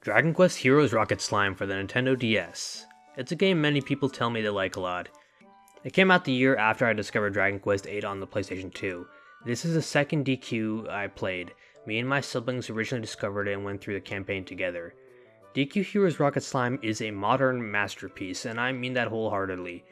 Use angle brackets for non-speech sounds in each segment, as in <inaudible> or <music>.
Dragon Quest Heroes Rocket Slime for the Nintendo DS. It's a game many people tell me they like a lot. It came out the year after I discovered Dragon Quest VIII on the PlayStation 2. This is the second DQ I played. Me and my siblings originally discovered it and went through the campaign together. DQ Heroes Rocket Slime is a modern masterpiece, and I mean that wholeheartedly.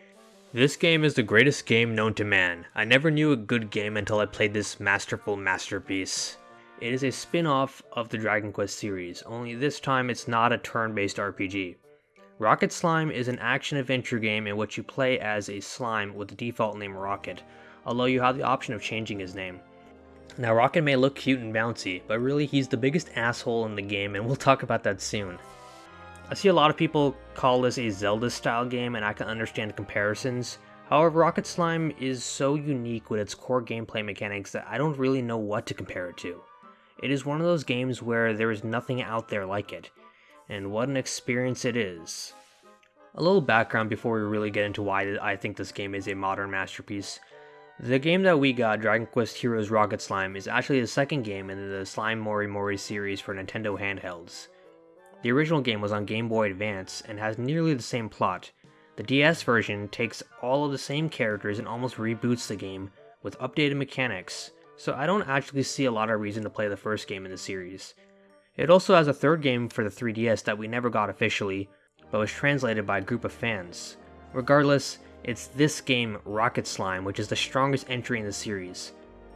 This game is the greatest game known to man. I never knew a good game until I played this masterful masterpiece. It is a spin-off of the Dragon Quest series, only this time it's not a turn-based RPG. Rocket Slime is an action-adventure game in which you play as a slime with the default name Rocket, although you have the option of changing his name. Now Rocket may look cute and bouncy, but really he's the biggest asshole in the game and we'll talk about that soon. I see a lot of people call this a Zelda style game and I can understand comparisons, However, Rocket Slime is so unique with its core gameplay mechanics that I don't really know what to compare it to. It is one of those games where there is nothing out there like it, and what an experience it is. A little background before we really get into why I think this game is a modern masterpiece. The game that we got, Dragon Quest Heroes Rocket Slime, is actually the second game in the Slime Mori Mori series for Nintendo handhelds. The original game was on Game Boy Advance and has nearly the same plot. The DS version takes all of the same characters and almost reboots the game with updated mechanics, so I don't actually see a lot of reason to play the first game in the series. It also has a third game for the 3DS that we never got officially, but was translated by a group of fans. Regardless, it's this game, Rocket Slime, which is the strongest entry in the series.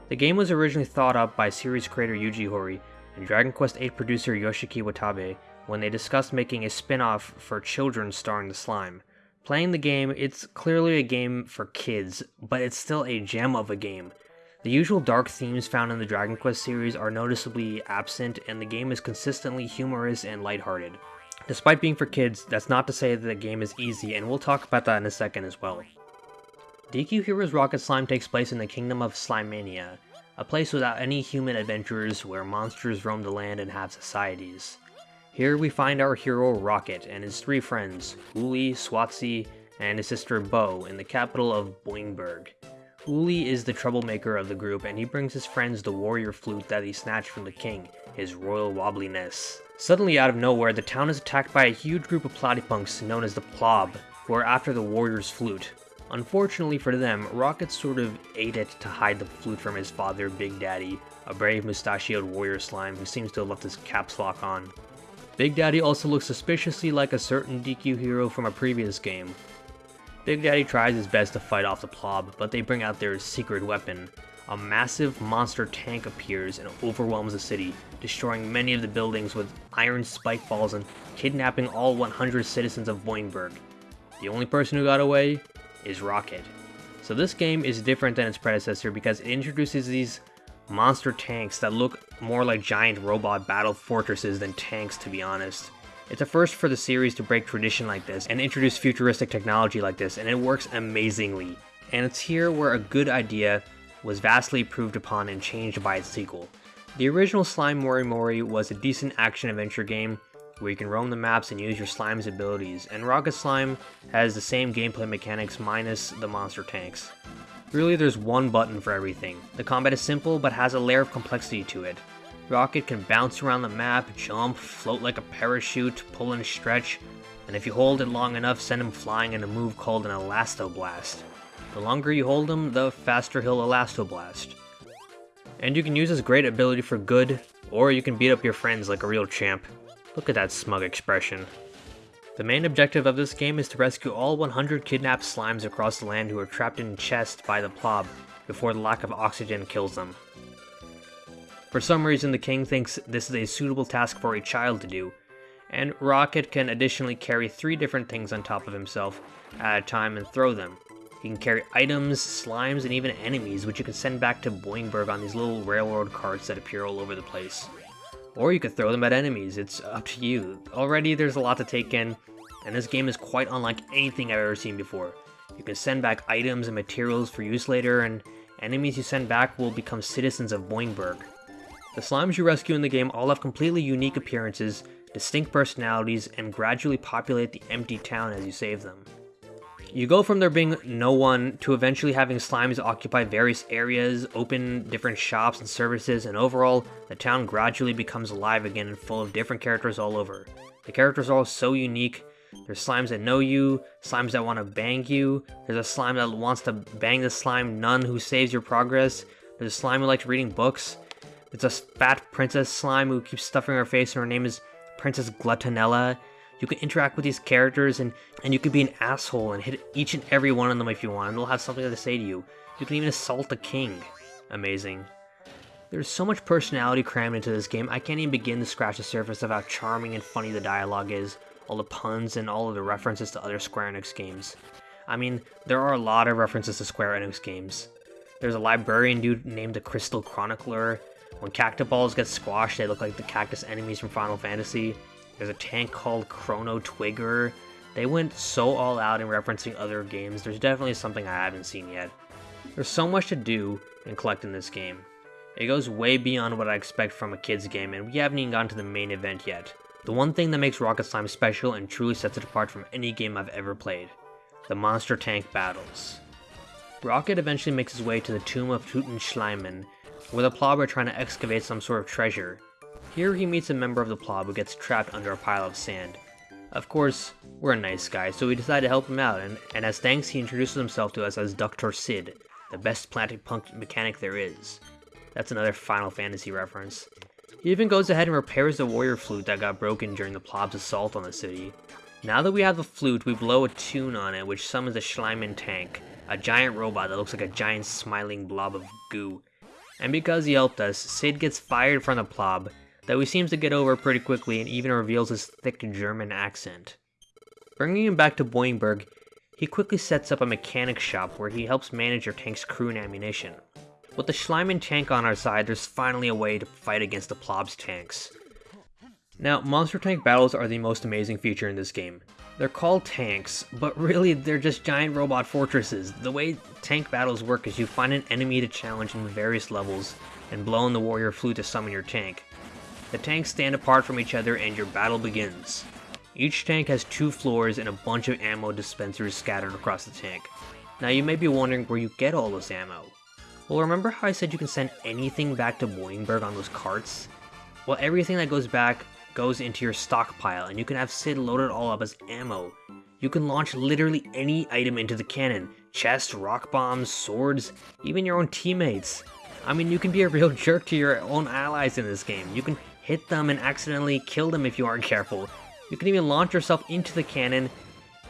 The game was originally thought up by series creator Yuji Horii and Dragon Quest VIII producer Yoshiki Watabe when they discussed making a spin-off for children starring the slime. Playing the game, it's clearly a game for kids, but it's still a gem of a game. The usual dark themes found in the Dragon Quest series are noticeably absent, and the game is consistently humorous and lighthearted. Despite being for kids, that's not to say that the game is easy, and we'll talk about that in a second as well. DQ Heroes Rocket Slime takes place in the kingdom of Slimania, a place without any human adventurers where monsters roam the land and have societies. Here we find our hero Rocket and his three friends, Hooly, Swotsy, and his sister Bo in the capital of Boingburg. Hooly is the troublemaker of the group and he brings his friends the warrior flute that he snatched from the king, his royal wobbliness. Suddenly out of nowhere, the town is attacked by a huge group of platypunks known as the Plob, who are after the warrior's flute. Unfortunately for them, Rocket sort of ate it to hide the flute from his father, Big Daddy, a brave mustachioed warrior slime who seems to have left his caps lock on. Big Daddy also looks suspiciously like a certain DQ hero from a previous game, Big Daddy tries his best to fight off the Plob, but they bring out their secret weapon. A massive monster tank appears and overwhelms the city, destroying many of the buildings with iron spike balls and kidnapping all 100 citizens of Boingburg. The only person who got away is Rocket. So this game is different than its predecessor because it introduces these monster tanks that look more like giant robot battle fortresses than tanks to be honest. It's a first for the series to break tradition like this and introduce futuristic technology like this, and it works amazingly. And it's here where a good idea was vastly improved upon and changed by its sequel. The original Slime Mori Mori was a decent action-adventure game where you can roam the maps and use your slime's abilities, and Rocket Slime has the same gameplay mechanics minus the monster tanks. Really, there's one button for everything. The combat is simple, but has a layer of complexity to it. Rocket can bounce around the map, jump, float like a parachute, pull and stretch, and if you hold it long enough, send him flying in a move called an Elastoblast. The longer you hold him, the faster he'll Elastoblast. And you can use his great ability for good, or you can beat up your friends like a real champ. Look at that smug expression. The main objective of this game is to rescue all 100 kidnapped slimes across the land who are trapped in chests by the Plob, before the lack of oxygen kills them. For some reason, the king thinks this is a suitable task for a child to do, and Rocket can additionally carry three different things on top of himself at a time and throw them. He can carry items, slimes, and even enemies, which you can send back to Boingburg on these little railroad carts that appear all over the place. Or you could throw them at enemies, it's up to you. Already there's a lot to take in, and this game is quite unlike anything I've ever seen before. You can send back items and materials for use later, and enemies you send back will become citizens of Boingburg. The slimes you rescue in the game all have completely unique appearances, distinct personalities, and gradually populate the empty town as you save them. You go from there being no one to eventually having slimes occupy various areas, open different shops and services, and overall, the town gradually becomes alive again and full of different characters all over. The characters are all so unique. There's slimes that know you, slimes that want to bang you, there's a slime that wants to bang the slime nun who saves your progress, there's a slime who likes reading books, there's a fat princess slime who keeps stuffing her face and her name is Princess Gluttonella, you can interact with these characters and, and you can be an asshole and hit each and every one of them if you want, and they'll have something to say to you. You can even assault the king. Amazing. There's so much personality crammed into this game, I can't even begin to scratch the surface of how charming and funny the dialogue is, all the puns, and all of the references to other Square Enix games. I mean, there are a lot of references to Square Enix games. There's a librarian dude named the Crystal Chronicler. When Cactuballs get squashed, they look like the cactus enemies from Final Fantasy. There's a tank called Chrono Twigger. They went so all out in referencing other games, there's definitely something I haven't seen yet. There's so much to do and collect in this game. It goes way beyond what I expect from a kid's game, and we haven't even gotten to the main event yet. The one thing that makes Rocket Slime special and truly sets it apart from any game I've ever played. The monster tank battles. Rocket eventually makes his way to the tomb of Tutenschleimen, where the Plob are trying to excavate some sort of treasure, here he meets a member of the Plob who gets trapped under a pile of sand. Of course, we're a nice guy, so we decide to help him out, and, and as thanks he introduces himself to us as Dr. Sid, the best platypunk mechanic there is. That's another Final Fantasy reference. He even goes ahead and repairs the warrior flute that got broken during the Plob's assault on the city. Now that we have the flute, we blow a tune on it which summons the Schleimen tank, a giant robot that looks like a giant smiling blob of goo. And because he helped us, Sid gets fired from the Plob, though he seems to get over pretty quickly and even reveals his thick German accent. Bringing him back to Boingburg, he quickly sets up a mechanic shop where he helps manage your tank's crew and ammunition. With the Schleimen tank on our side, there's finally a way to fight against the Plob's tanks. Now, monster tank battles are the most amazing feature in this game. They're called tanks, but <laughs> really they're just giant robot fortresses. The way tank battles work is you find an enemy to challenge in various levels, and blow in the warrior flute to summon your tank. The tanks stand apart from each other and your battle begins. Each tank has two floors and a bunch of ammo dispensers scattered across the tank. Now you may be wondering where you get all this ammo. Well remember how I said you can send anything back to Boingburg on those carts? Well everything that goes back goes into your stockpile and you can have Sid load it all up as ammo. You can launch literally any item into the cannon. Chests, rock bombs, swords, even your own teammates. I mean, you can be a <laughs> real jerk to your own allies in this game. You can hit them and accidentally kill them if you aren't careful. You can even launch yourself into the cannon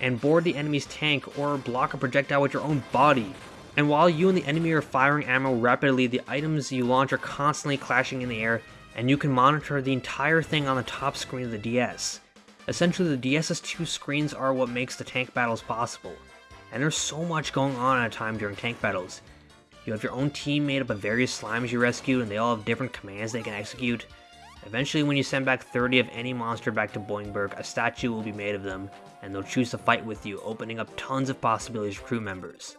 and board the enemy's tank or block a projectile with your own body. And while you and the enemy are firing ammo rapidly, the items you launch are constantly clashing in the air, and you can monitor the entire thing on the top screen of the DS. Essentially, the DS's two screens are what makes the tank battles possible. And there's so much going on at a time during tank battles. You have your own team made up of various slimes you rescue, and they all have different commands they can execute. Eventually, when you send back 30 of any monster back to Boingburg, a statue will be made of them, and they'll choose to fight with you, opening up tons of possibilities for crew members.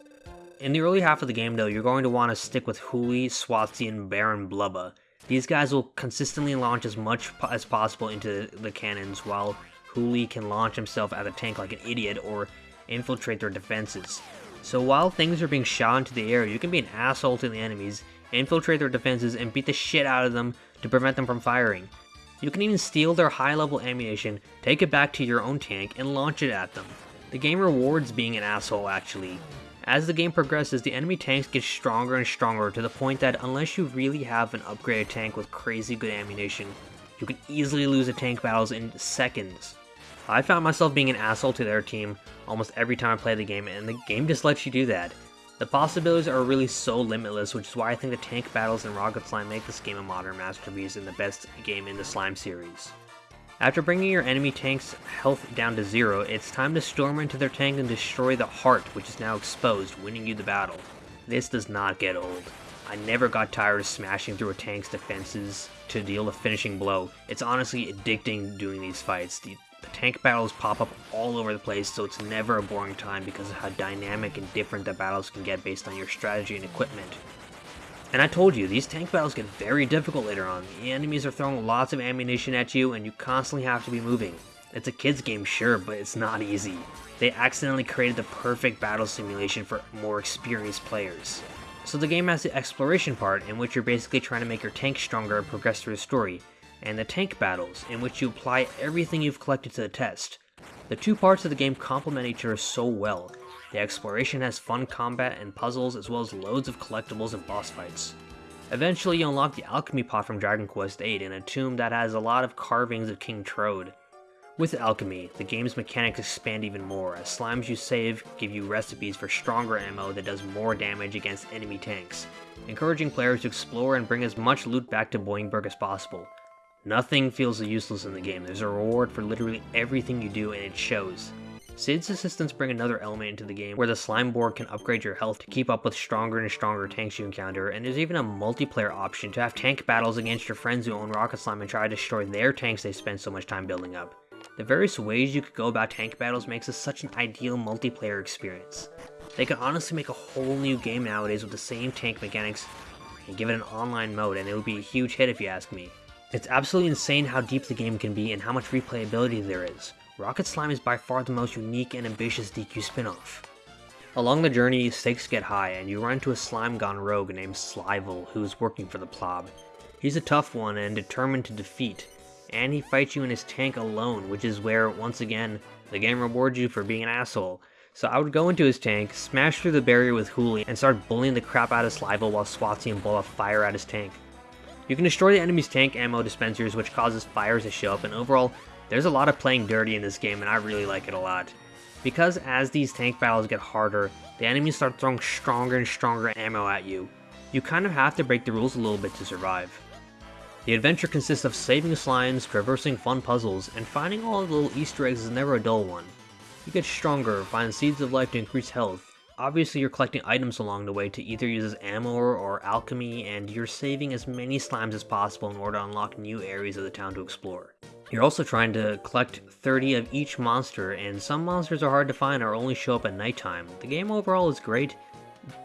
In the early half of the game though, you're going to want to stick with Hooly, Swotsy, and Baron Blubba. These guys will consistently launch as much as possible into the cannons, while Hooly can launch himself at a tank like an idiot or infiltrate their defenses. So while things are being shot into the air, you can be an asshole to the enemies, infiltrate their defenses, and beat the shit out of them to prevent them from firing. You can even steal their high level ammunition, take it back to your own tank, and launch it at them. The game rewards being an asshole actually. As the game progresses, the enemy tanks get stronger and stronger to the point that unless you really have an upgraded tank with crazy good ammunition, you can easily lose the tank battles in seconds. I found myself being an asshole to their team almost every time I play the game, and the game just lets you do that. The possibilities are really so limitless, which is why I think the tank battles in Rocket Slime make this game a modern masterpiece and the best game in the Slime series. After bringing your enemy tank's health down to zero, it's time to storm into their tank and destroy the heart, which is now exposed, winning you the battle. This does not get old. I never got tired of smashing through a tank's defenses to deal a finishing blow. It's honestly addicting doing these fights. The the tank battles pop up all over the place, so it's never a boring time because of how dynamic and different the battles can get based on your strategy and equipment. And I told you, these tank battles get very difficult later on. The enemies are throwing lots of ammunition at you, and you constantly have to be moving. It's a kid's game, sure, but it's not easy. they accidentally created the perfect battle simulation for more experienced players. So the game has the exploration part, in which you're basically trying to make your tank stronger and progress through the story, and the tank battles, in which you apply everything you've collected to the test. The two parts of the game complement each other so well. The exploration has fun combat and puzzles, as well as loads of collectibles and boss fights. Eventually, you unlock the alchemy pot from Dragon Quest VIII in a tomb that has a lot of carvings of King Trode. With alchemy, the game's mechanics expand even more, as slimes you save give you recipes for stronger ammo that does more damage against enemy tanks, encouraging players to explore and bring as much loot back to Boingburg as possible. Nothing feels useless in the game, there's a reward for literally everything you do and it shows. Cid's assistants bring another element into the game where the slime board can upgrade your health to keep up with stronger and stronger tanks you encounter, and there's even a multiplayer option to have tank battles against your friends who own Rocket Slime and try to destroy their tanks they spend so much time building up. The various ways you could go about tank battles makes this such an ideal multiplayer experience. They could honestly make a whole new game nowadays with the same tank mechanics and give it an online mode, and it would be a huge hit if you ask me. It's absolutely insane how deep the game can be and how much replayability there is. Rocket Slime is by far the most unique and ambitious DQ spin-off. Along the journey, stakes get high, and you run into a slime gone rogue named Slivel, who is working for the Plob. He's a tough one and determined to defeat, and he fights you in his tank alone, which is where, once again, the game rewards you for being an asshole. So I would go into his tank, smash through the barrier with Hooly, and start bullying the crap out of Slivel while Swotsy and Bo fire at his tank. You can destroy the enemy's tank ammo dispensers, which causes fires to show up, and overall, there's a lot of playing dirty in this game and I really like it a lot. Because as these tank battles get harder, the enemies start throwing stronger and stronger ammo at you. You kind of have to break the rules a little bit to survive. The adventure consists of saving slimes, traversing fun puzzles, and finding all the little easter eggs is never a dull one. You get stronger, find seeds of life to increase health. Obviously you're collecting items along the way to either use as ammo or alchemy, and you're saving as many slimes as possible in order to unlock new areas of the town to explore. You're also trying to collect 30 of each monster, and some monsters are hard to find or only show up at nighttime. The game overall is great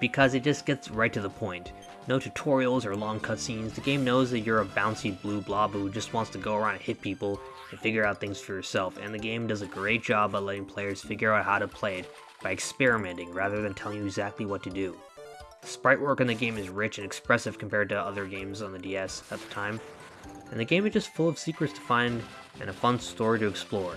because it just gets right to the point. No tutorials or long cutscenes, the game knows that you're a bouncy blue blob who just wants to go around and hit people and figure out things for yourself, and the game does a great job at letting players figure out how to play it by experimenting rather than telling you exactly what to do. The sprite work in the game is rich and expressive compared to other games on the DS at the time, and the game is just full of secrets to find and a fun story to explore.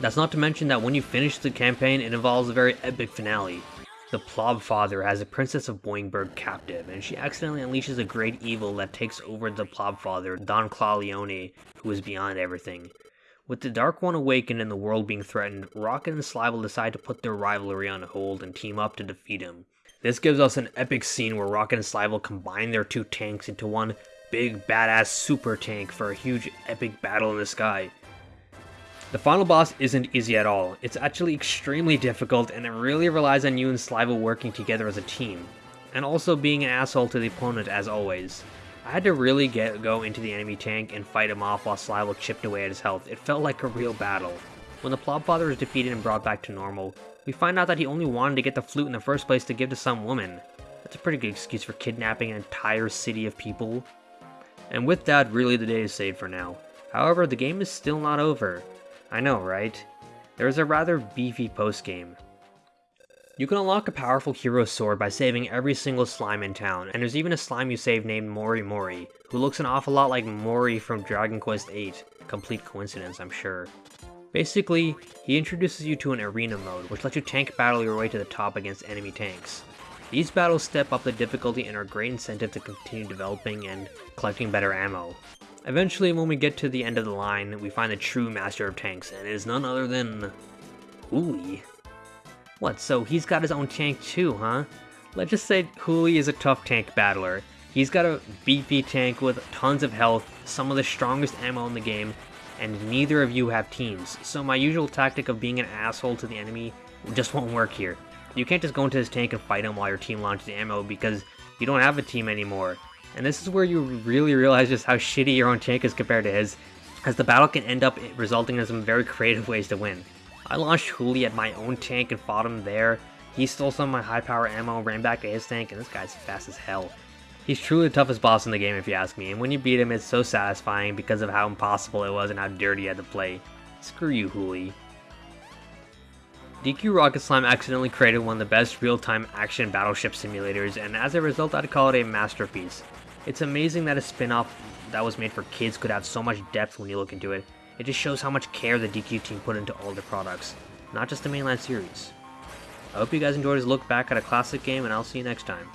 That's not to mention that when you finish the campaign, it involves a very epic finale. The Plob Father has a Princess of Boingburg captive, and she accidentally unleashes a great evil that takes over the Plob Father, Don Clawleone, who is beyond everything. With the Dark One awakened and the world being threatened, Rocket and Slivel decide to put their rivalry on hold and team up to defeat him. This gives us an epic scene where Rocket and Slivel combine their two tanks into one big badass super tank for a huge epic battle in the sky. The final boss isn't easy at all, it's actually extremely difficult and it really relies on you and Slivel working together as a team, and also being an asshole to the opponent as always. I had to really get go into the enemy tank and fight him off while Slivel chipped away at his health, it felt like a real battle. When the Plobfather is defeated and brought back to normal, we find out that he only wanted to get the flute in the first place to give to some woman. That's a pretty good excuse for kidnapping an entire city of people. And with that, really the day is saved for now. However, the game is still not over. I know, right? There is a rather beefy post-game. You can unlock a powerful hero sword by saving every single slime in town, and there's even a slime you save named Mori Mori, who looks an awful lot like Mori from Dragon Quest VIII. Complete coincidence, I'm sure. Basically, he introduces you to an arena mode, which lets you tank battle your way to the top against enemy tanks. These battles step up the difficulty and are a great incentive to continue developing and collecting better ammo. Eventually, when we get to the end of the line, we find the true master of tanks, and it is none other than... Hooly. What, so he's got his own tank too, huh? Let's just say Hooly is a tough tank battler. He's got a beefy tank with tons of health, some of the strongest ammo in the game, and neither of you have teams, so my usual tactic of being an asshole to the enemy just won't work here. You can't just go into his tank and fight him while your team launches ammo because you don't have a team anymore. And this is where you really realize just how shitty your own tank is compared to his, as the battle can end up resulting in some very <laughs> creative ways to win. I launched Hooly at my own tank and fought him there. He stole some of my high power ammo, ran back to his tank, and this guy's fast as hell. He's truly the toughest boss in the game if you ask me, and when you beat him it's so satisfying because of how impossible it was and how dirty you had to play. Screw you, Hooly. DQ Rocket Slime accidentally created one of the best real-time action battleship simulators, and as a result I'd call it a masterpiece. It's amazing that a spin-off that was made for kids could have so much depth when you look into it. It just shows how much care the DQ team put into all their products, not just the mainline series. I hope you guys enjoyed this look back at a classic game, and I'll see you next time.